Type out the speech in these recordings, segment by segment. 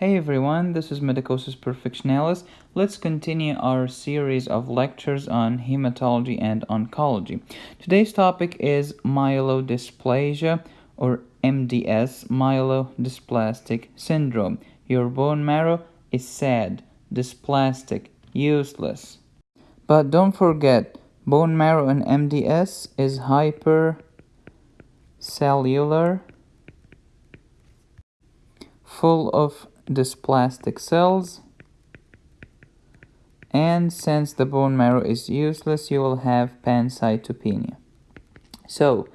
Hey everyone, this is Medicosis Perfectionalis. Let's continue our series of lectures on hematology and oncology. Today's topic is myelodysplasia or MDS, myelodysplastic syndrome. Your bone marrow is sad, dysplastic, useless. But don't forget, bone marrow in MDS is hypercellular, full of dysplastic cells and since the bone marrow is useless you will have pancytopenia. So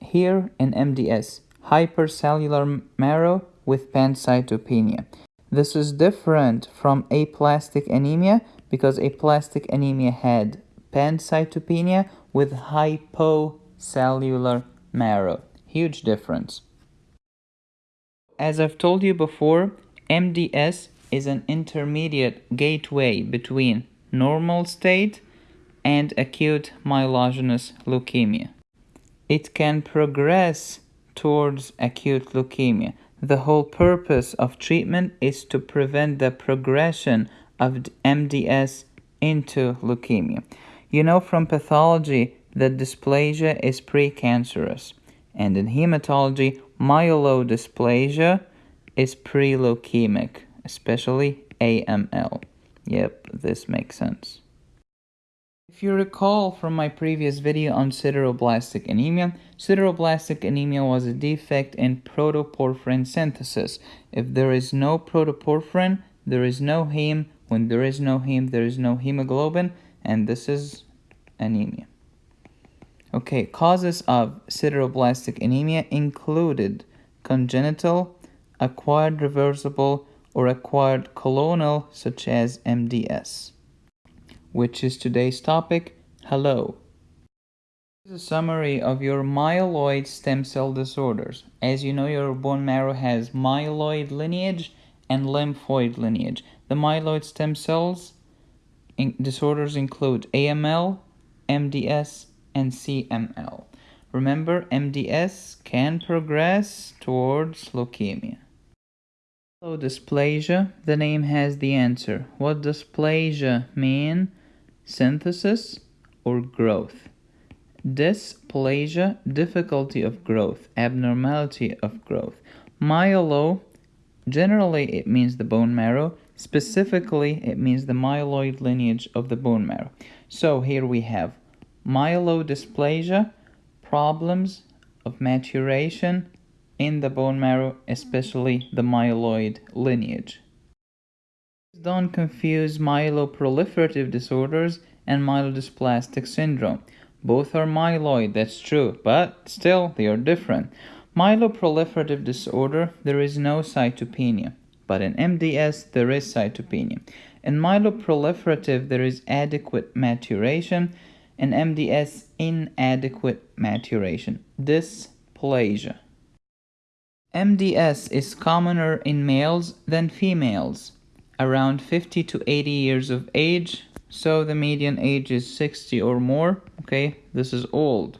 here in MDS hypercellular marrow with pancytopenia. This is different from aplastic anemia because aplastic anemia had pancytopenia with hypocellular marrow. Huge difference. As I've told you before MDS is an intermediate gateway between normal state and acute myelogenous leukemia. It can progress towards acute leukemia. The whole purpose of treatment is to prevent the progression of MDS into leukemia. You know from pathology that dysplasia is precancerous, and in hematology, myelodysplasia is pre-leukemic, especially AML. Yep, this makes sense. If you recall from my previous video on sideroblastic anemia, sideroblastic anemia was a defect in protoporphyrin synthesis. If there is no protoporphyrin, there is no heme. When there is no heme, there is no hemoglobin, and this is anemia. Okay, causes of sideroblastic anemia included congenital acquired reversible, or acquired clonal such as MDS. Which is today's topic. Hello. This is a summary of your myeloid stem cell disorders. As you know, your bone marrow has myeloid lineage and lymphoid lineage. The myeloid stem cells in disorders include AML, MDS, and CML. Remember, MDS can progress towards leukemia. Dysplasia, the name has the answer. What does dysplasia mean? Synthesis or growth? Dysplasia, difficulty of growth, abnormality of growth. Myelo, generally it means the bone marrow. Specifically, it means the myeloid lineage of the bone marrow. So here we have myelodysplasia, problems of maturation in the bone marrow, especially the myeloid lineage. Don't confuse myeloproliferative disorders and myelodysplastic syndrome. Both are myeloid, that's true, but still they are different. Myeloproliferative disorder, there is no cytopenia, but in MDS there is cytopenia. In myeloproliferative, there is adequate maturation, and MDS inadequate maturation, dysplasia. MDS is commoner in males than females, around 50 to 80 years of age, so the median age is 60 or more, okay, this is old.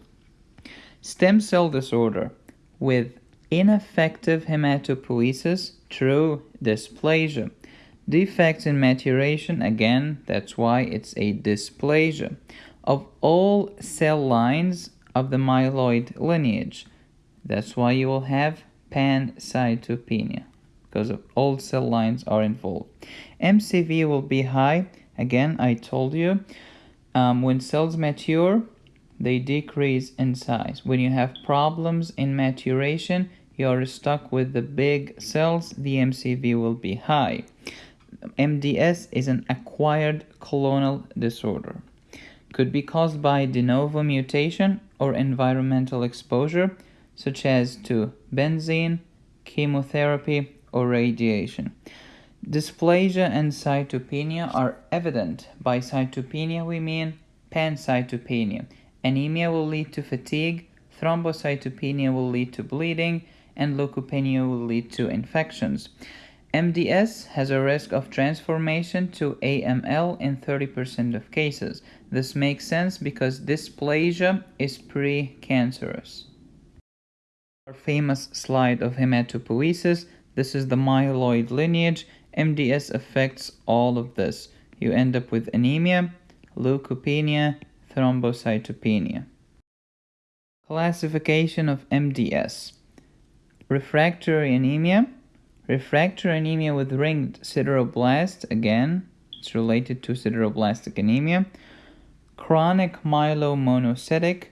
Stem cell disorder with ineffective hematopoiesis, true dysplasia. Defects in maturation, again, that's why it's a dysplasia of all cell lines of the myeloid lineage. That's why you will have pancytopenia because of all cell lines are involved. MCV will be high. Again, I told you, um, when cells mature, they decrease in size. When you have problems in maturation, you are stuck with the big cells, the MCV will be high. MDS is an acquired clonal disorder could be caused by de novo mutation or environmental exposure, such as to benzene, chemotherapy, or radiation. Dysplasia and cytopenia are evident. By cytopenia, we mean pancytopenia. Anemia will lead to fatigue, thrombocytopenia will lead to bleeding, and leukopenia will lead to infections. MDS has a risk of transformation to AML in 30% of cases. This makes sense because dysplasia is precancerous. Our famous slide of hematopoiesis, This is the myeloid lineage. MDS affects all of this. You end up with anemia, leukopenia, thrombocytopenia. Classification of MDS. Refractory anemia. Refractory anemia with ringed sideroblast, again, it's related to sideroblastic anemia. Chronic myelomonocytic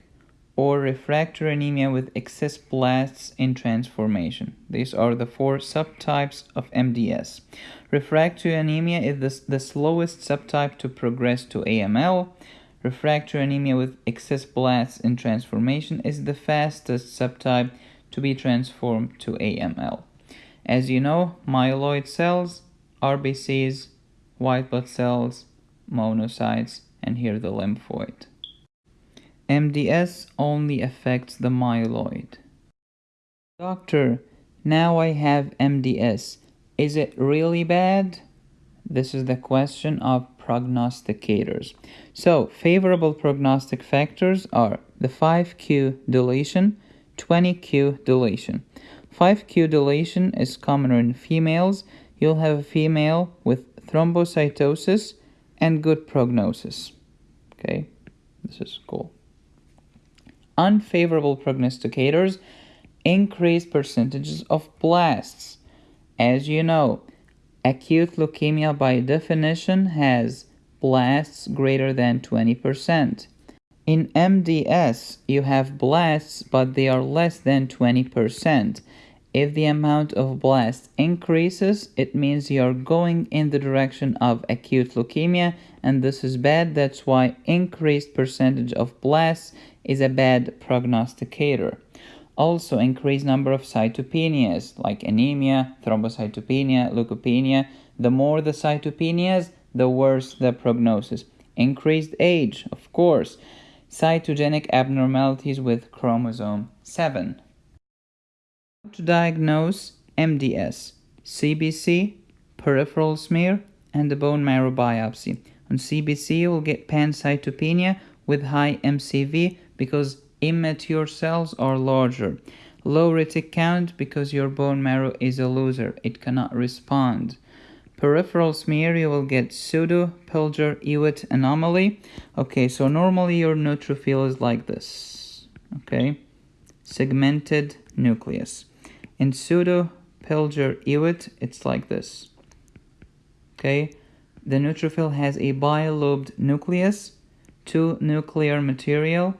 or refractory anemia with excess blasts in transformation. These are the four subtypes of MDS. Refractory anemia is the, the slowest subtype to progress to AML. Refractory anemia with excess blasts in transformation is the fastest subtype to be transformed to AML. As you know, myeloid cells, RBCs, white blood cells, monocytes, and here the lymphoid. MDS only affects the myeloid. Doctor, now I have MDS. Is it really bad? This is the question of prognosticators. So, favorable prognostic factors are the 5q deletion, 20q deletion. 5q deletion is commoner in females. You'll have a female with thrombocytosis and good prognosis. Okay, this is cool unfavorable prognosticators, increased percentages of blasts. As you know, acute leukemia by definition has blasts greater than 20%. In MDS, you have blasts, but they are less than 20%. If the amount of blast increases, it means you are going in the direction of acute leukemia, and this is bad. That's why increased percentage of blasts is a bad prognosticator. Also, increased number of cytopenias like anemia, thrombocytopenia, leukopenia. The more the cytopenias, the worse the prognosis. Increased age, of course. Cytogenic abnormalities with chromosome 7 to diagnose MDS, CBC, peripheral smear, and the bone marrow biopsy. On CBC, you will get pancytopenia with high MCV because immature cells are larger. Low retic count because your bone marrow is a loser. It cannot respond. Peripheral smear, you will get pseudo Pelger-Huët anomaly. Okay, so normally your neutrophil is like this. Okay, segmented nucleus. In pseudo Pelger-Huët, it's like this. Okay, the neutrophil has a bilobed nucleus, two nuclear material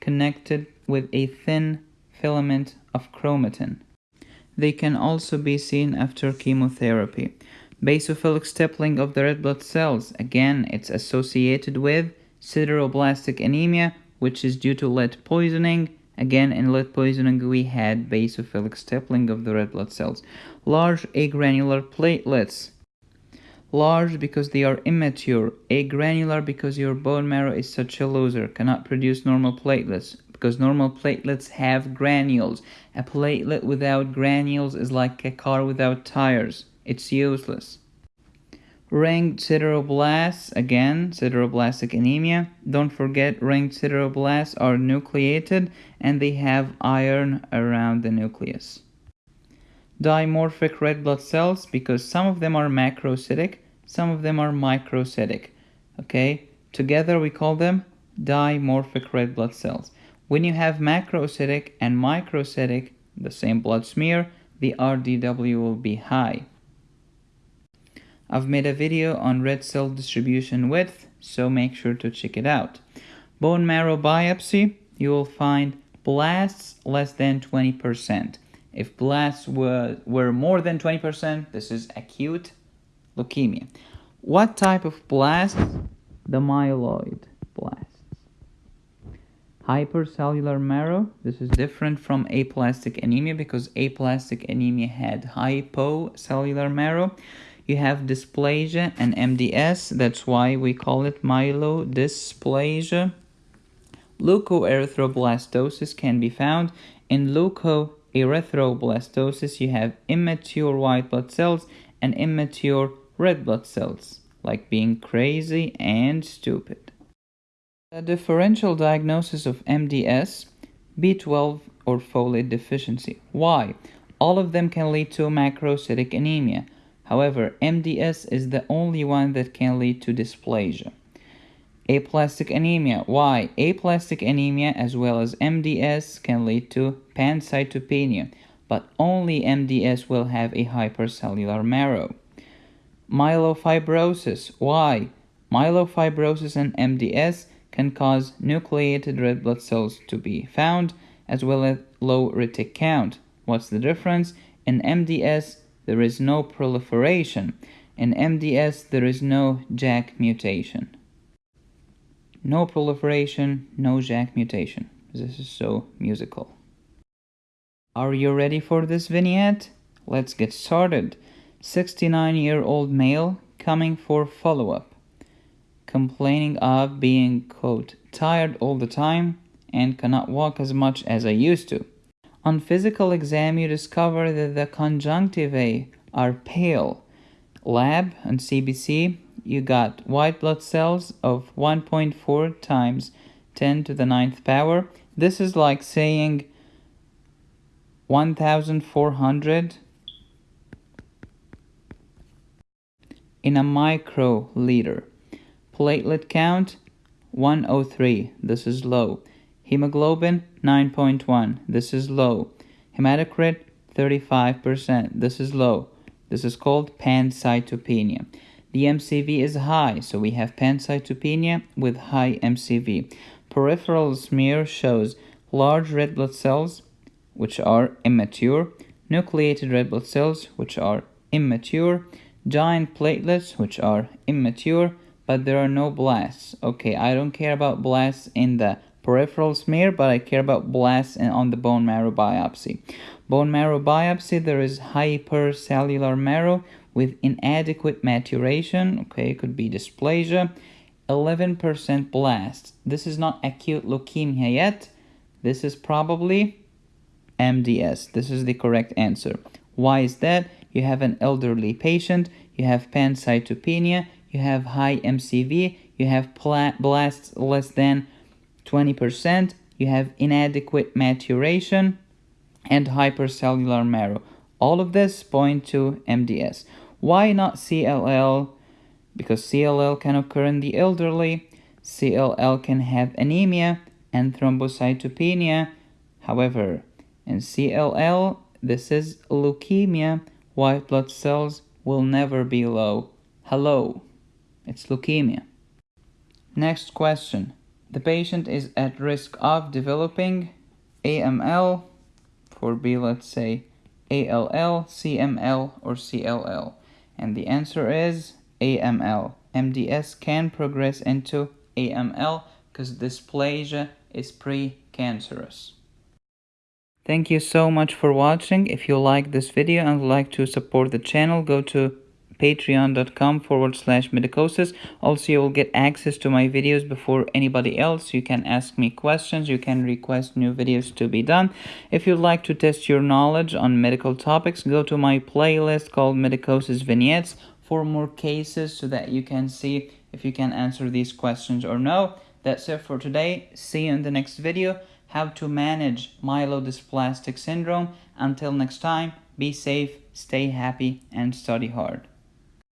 connected with a thin filament of chromatin. They can also be seen after chemotherapy. Basophilic stippling of the red blood cells, again, it's associated with sideroblastic anemia, which is due to lead poisoning Again, in lead poisoning, we had basophilic stippling of the red blood cells. Large agranular platelets. Large because they are immature. Agranular because your bone marrow is such a loser, cannot produce normal platelets because normal platelets have granules. A platelet without granules is like a car without tires. It's useless. Ringed sideroblasts, again, sideroblastic anemia. Don't forget, ringed sideroblasts are nucleated and they have iron around the nucleus. Dimorphic red blood cells, because some of them are macrocytic, some of them are microcytic. Okay, together we call them dimorphic red blood cells. When you have macrocytic and microcytic, the same blood smear, the RDW will be high. I've made a video on red cell distribution width, so make sure to check it out. Bone marrow biopsy, you will find blasts less than 20%. If blasts were, were more than 20%, this is acute leukemia. What type of blasts? The myeloid blasts. Hypercellular marrow, this is different from aplastic anemia because aplastic anemia had hypocellular marrow. You have dysplasia and MDS, that's why we call it myelodysplasia. Leukoerythroblastosis can be found. In leukoerythroblastosis, you have immature white blood cells and immature red blood cells, like being crazy and stupid. The differential diagnosis of MDS, B12 or folate deficiency. Why? All of them can lead to macrocytic anemia. However, MDS is the only one that can lead to dysplasia. Aplastic anemia. Why? Aplastic anemia as well as MDS can lead to pancytopenia, but only MDS will have a hypercellular marrow. Myelofibrosis. Why? Myelofibrosis and MDS can cause nucleated red blood cells to be found as well as low retic count. What's the difference? In MDS, there is no proliferation. In MDS, there is no JAK mutation. No proliferation, no JAK mutation. This is so musical. Are you ready for this vignette? Let's get started. 69 year old male coming for follow up, complaining of being, quote, tired all the time and cannot walk as much as I used to. On physical exam, you discover that the conjunctivae are pale. Lab and CBC you got white blood cells of 1.4 times 10 to the ninth power. This is like saying 1400 in a microliter. Platelet count 103. This is low. Hemoglobin 9.1. This is low. Hematocrit 35%. This is low. This is called pancytopenia. The MCV is high, so we have pancytopenia with high MCV. Peripheral smear shows large red blood cells, which are immature, nucleated red blood cells, which are immature, giant platelets, which are immature, but there are no blasts. Okay, I don't care about blasts in the peripheral smear, but I care about blasts and on the bone marrow biopsy. Bone marrow biopsy, there is hypercellular marrow, with inadequate maturation, okay, it could be dysplasia, 11% blast. This is not acute leukemia yet. This is probably MDS. This is the correct answer. Why is that? You have an elderly patient, you have pancytopenia, you have high MCV, you have blasts less than 20%, you have inadequate maturation, and hypercellular marrow. All of this point to MDS. Why not CLL? Because CLL can occur in the elderly. CLL can have anemia and thrombocytopenia. However, in CLL, this is leukemia. White blood cells will never be low. Hello, it's leukemia. Next question. The patient is at risk of developing AML, for B, let's say ALL, CML, or CLL. And the answer is AML. MDS can progress into AML because dysplasia is precancerous. Thank you so much for watching. If you like this video and would like to support the channel, go to patreon.com forward slash medicosis. Also, you will get access to my videos before anybody else. You can ask me questions. You can request new videos to be done. If you'd like to test your knowledge on medical topics, go to my playlist called Medicosis Vignettes for more cases so that you can see if you can answer these questions or no. That's it for today. See you in the next video. How to manage myelodysplastic syndrome. Until next time, be safe, stay happy, and study hard.